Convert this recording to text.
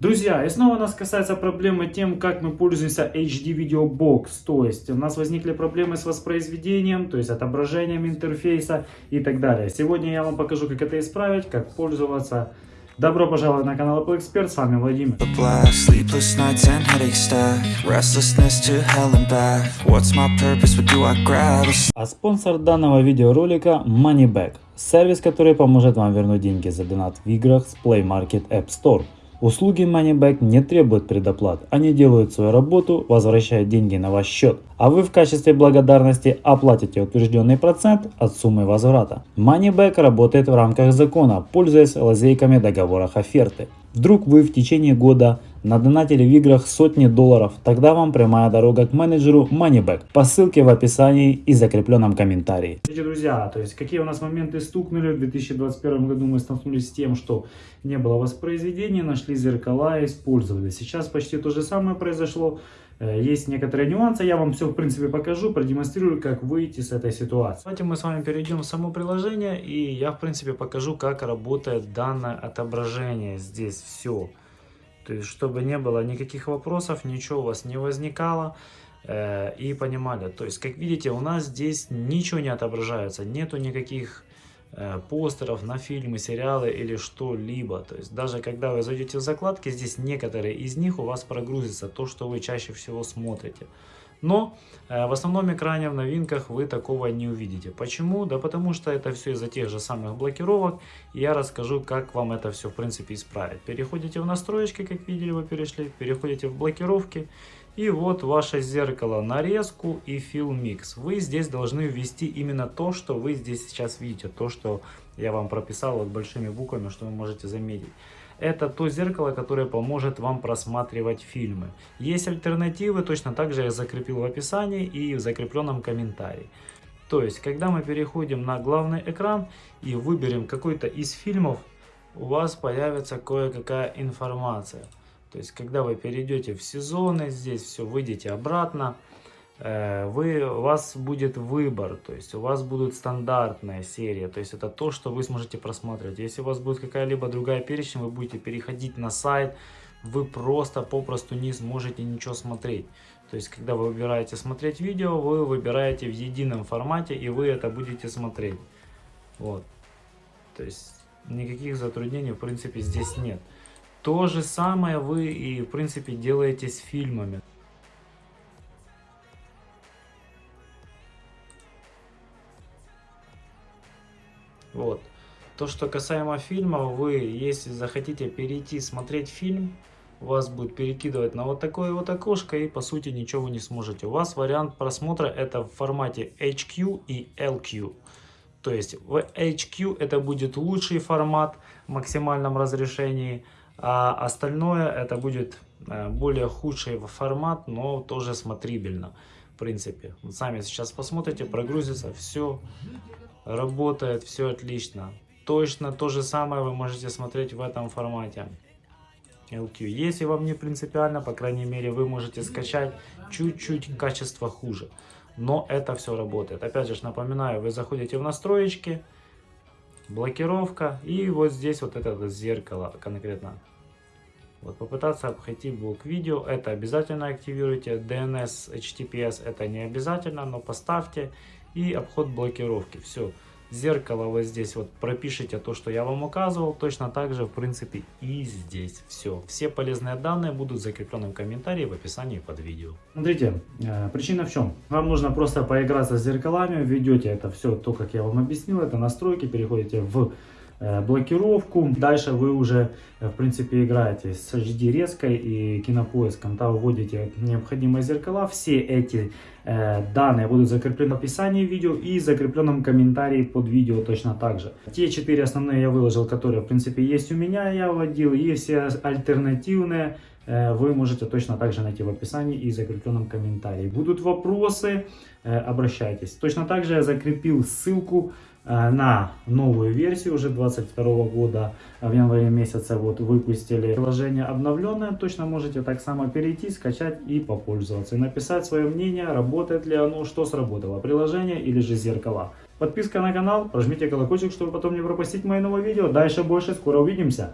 Друзья, и снова нас касается проблемы тем, как мы пользуемся HD Video Box. То есть у нас возникли проблемы с воспроизведением, то есть отображением интерфейса и так далее. Сегодня я вам покажу, как это исправить, как пользоваться. Добро пожаловать на канал Apple Expert, с вами Владимир. А спонсор данного видеоролика Moneyback, сервис, который поможет вам вернуть деньги за донат в играх с Play Market App Store. Услуги Moneyback не требуют предоплат, они делают свою работу, возвращают деньги на ваш счет, а вы в качестве благодарности оплатите утвержденный процент от суммы возврата. Moneyback работает в рамках закона, пользуясь лазейками договорах оферты. Вдруг вы в течение года надонатили в играх сотни долларов, тогда вам прямая дорога к менеджеру Moneyback по ссылке в описании и закрепленном комментарии. Смотрите, друзья, то есть какие у нас моменты стукнули в 2021 году мы столкнулись с тем, что не было воспроизведения, нашли зеркала и использовали. Сейчас почти то же самое произошло. Э, есть некоторые нюансы, я вам все в принципе покажу, продемонстрирую, как выйти с этой ситуации. Давайте мы с вами перейдем в само приложение и я в принципе покажу, как работает данное отображение здесь все. То есть, чтобы не было никаких вопросов, ничего у вас не возникало э, и понимали. То есть, как видите, у нас здесь ничего не отображается, нету никаких э, постеров на фильмы, сериалы или что-либо. То есть, даже когда вы зайдете в закладки, здесь некоторые из них у вас прогрузится, то, что вы чаще всего смотрите. Но э, в основном экране в новинках вы такого не увидите. Почему? Да потому что это все из-за тех же самых блокировок. И я расскажу, как вам это все в принципе исправить. Переходите в настройки, как видели вы перешли. Переходите в блокировки. И вот ваше зеркало нарезку и Fill Mix. Вы здесь должны ввести именно то, что вы здесь сейчас видите. То, что я вам прописал вот большими буквами, что вы можете заметить. Это то зеркало, которое поможет вам просматривать фильмы. Есть альтернативы, точно так же я закрепил в описании и в закрепленном комментарии. То есть, когда мы переходим на главный экран и выберем какой-то из фильмов, у вас появится кое-какая информация. То есть, когда вы перейдете в сезоны, здесь все, выйдете обратно, вы, у вас будет выбор, то есть у вас будут стандартная серия, то есть это то, что вы сможете просматривать. Если у вас будет какая-либо другая перечень, вы будете переходить на сайт, вы просто попросту не сможете ничего смотреть. То есть, когда вы выбираете смотреть видео, вы выбираете в едином формате, и вы это будете смотреть. Вот. То есть, никаких затруднений, в принципе, здесь нет. То же самое вы и, в принципе, делаете с фильмами. Вот. То, что касаемо фильма, вы, если захотите перейти смотреть фильм, вас будет перекидывать на вот такое вот окошко и по сути ничего вы не сможете. У вас вариант просмотра это в формате HQ и LQ. То есть в HQ это будет лучший формат в максимальном разрешении, а остальное это будет э, более худший формат, но тоже смотрибельно. В принципе, сами сейчас посмотрите, прогрузится все работает все отлично. Точно то же самое вы можете смотреть в этом формате. LQ. Если вам не принципиально, по крайней мере, вы можете скачать чуть-чуть качество хуже. Но это все работает. Опять же, напоминаю, вы заходите в настройки, блокировка и вот здесь вот это зеркало конкретно. Вот попытаться обойти блок видео, это обязательно активируйте. DNS, HTTPS это не обязательно, но поставьте и обход блокировки. Все. Зеркало вот здесь вот пропишите то, что я вам указывал. Точно так же, в принципе, и здесь. Все. Все полезные данные будут в закрепленном комментарии в описании под видео. Смотрите, э, причина в чем? Вам нужно просто поиграться с зеркалами. Введете это все, то, как я вам объяснил. Это настройки. Переходите в блокировку. Дальше вы уже, э, в принципе, играете с HD резкой и кинопоиском. Там вводите необходимые зеркала. Все эти э, данные будут закреплены в описании видео и закрепленном комментарии под видео точно так же. Те четыре основные я выложил, которые, в принципе, есть у меня, я вводил. И все альтернативные э, вы можете точно так же найти в описании и закрепленном комментарии. Будут вопросы, э, обращайтесь. Точно так же я закрепил ссылку Э, на новую версию уже 22 года в январе месяце. Вот выпустили приложение обновленное точно можете так само перейти скачать и попользоваться. И написать свое мнение работает ли оно что сработало приложение или же зеркала. Подписка на канал прожмите колокольчик чтобы потом не пропустить мои новые видео. Дальше больше скоро увидимся